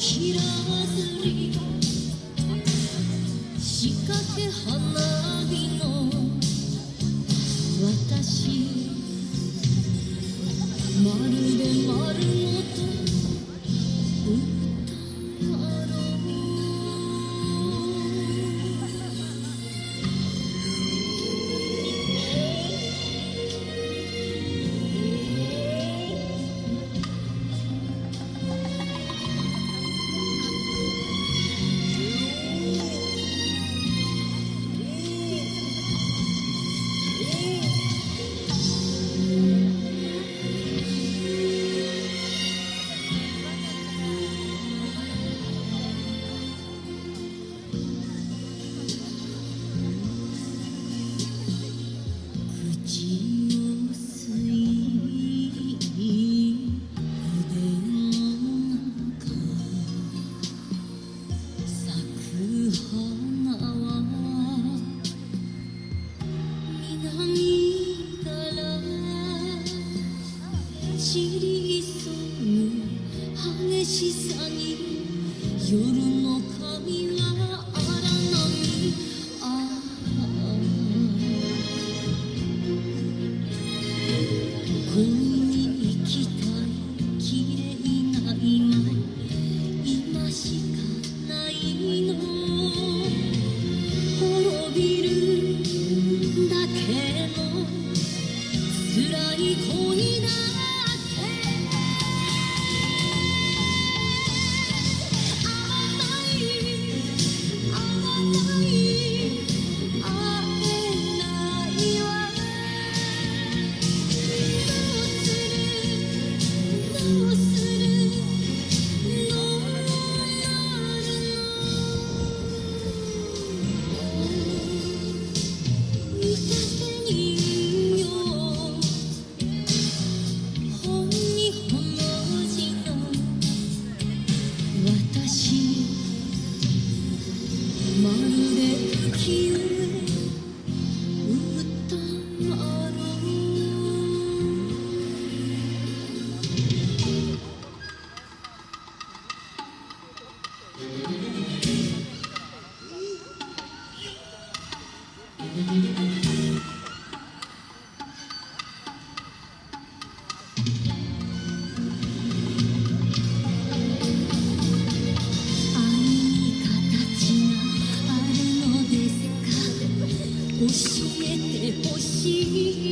広 she 教えてほしい